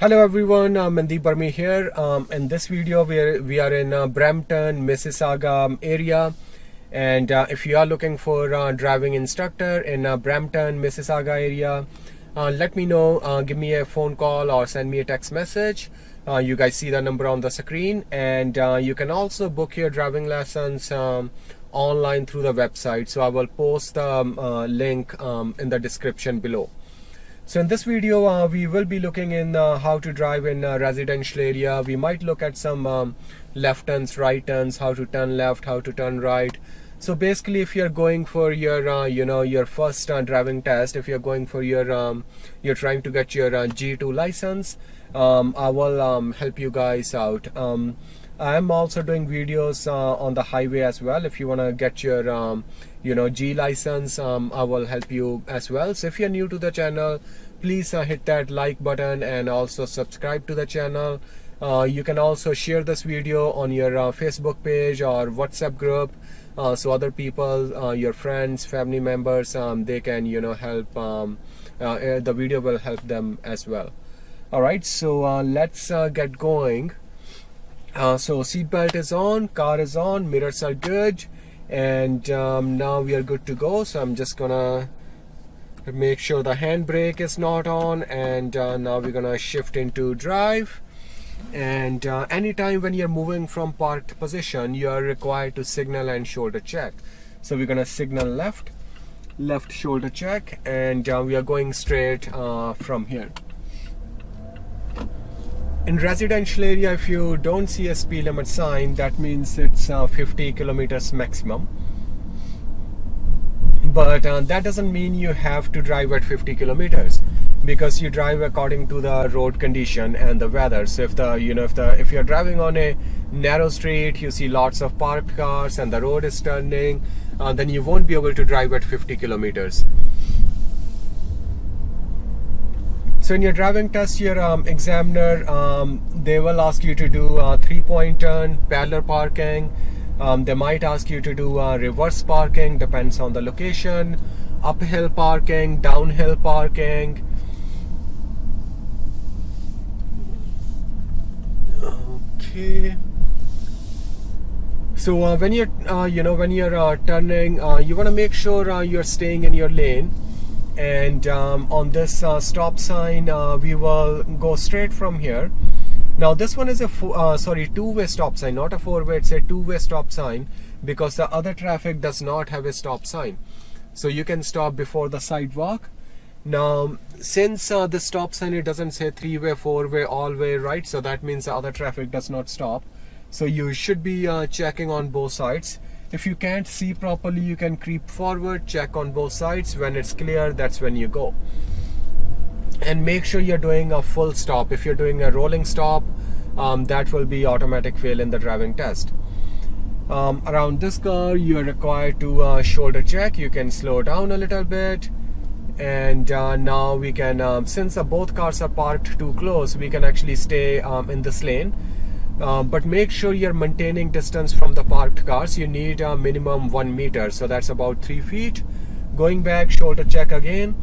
Hello everyone, uh, Mandeep Barmi here. Um, in this video, we are, we are in uh, Brampton, Mississauga area. And uh, if you are looking for a driving instructor in uh, Brampton, Mississauga area, uh, let me know. Uh, give me a phone call or send me a text message. you guys see the number on the screen. And you can also book your driving lessons um, online through the website. So I will post the um, link um, in the description below. So in this video, uh, we will be looking in uh, how to drive in a residential area. We might look at some um, left turns, right turns, how to turn left, how to turn right. So basically, if you're going for your, uh, you know, your first uh, driving test, if you're going for your, um, you're trying to get your uh, G2 license, um, I will um, help you guys out. I'm also doing videos uh, on the highway as well. If you want to get your, um, you know, G license, um, I will help you as well. So if you're new to the channel, please uh, hit that like button and also subscribe to the channel. Uh, you can also share this video on your uh, Facebook page or WhatsApp group. Uh, so other people, uh, your friends, family members, um, they can, you know, help. Um, the video will help them as well. All right, so let's get going. Uh, so seatbelt is on, car is on, mirrors are good, and um, now we are good to go. So I'm just gonna make sure the handbrake is not on, and uh, now we're gonna shift into drive. And uh, anytime when you're moving from parked position, you are required to signal and shoulder check. So we're gonna signal left, left shoulder check, and uh, we are going straight uh, from here in residential area if you don't see a speed limit sign that means it's uh, 50 kilometers maximum. But uh, that doesn't mean you have to drive at 50 kilometers because you drive according to the road condition and the weather. So if the you know if the if you're driving on a narrow street you see lots of parked cars and the road is turning uh, then you won't be able to drive at 50 kilometers So in your driving test, your um, examiner, um, they will ask you to do a three-point turn, parallel parking. Um, they might ask you to do a reverse parking, depends on the location, uphill parking, downhill parking. Okay. So uh, when you're, uh, you know, when you're uh, turning, uh, you want to make sure you're staying in your lane and um, on this uh, stop sign uh, we will go straight from here. Now this one is a uh, sorry two-way stop sign not a four-way it's a two-way stop sign because the other traffic does not have a stop sign. So you can stop before the sidewalk. Now since uh, the stop sign it doesn't say three-way four-way all-way right? So that means the other traffic does not stop. So you should be uh, checking on both sides if you can't see properly, you can creep forward, check on both sides. When it's clear, that's when you go. And make sure you're doing a full stop. If you're doing a rolling stop, um, that will be automatic fail in the driving test. Um, around this car, you are required to uh, shoulder check. You can slow down a little bit. And uh, now we can, um, since uh, both cars are parked too close, we can actually stay um, in this lane uh, but make sure you're maintaining distance from the parked cars. You need a minimum one meter. So that's about three feet. Going back shoulder check again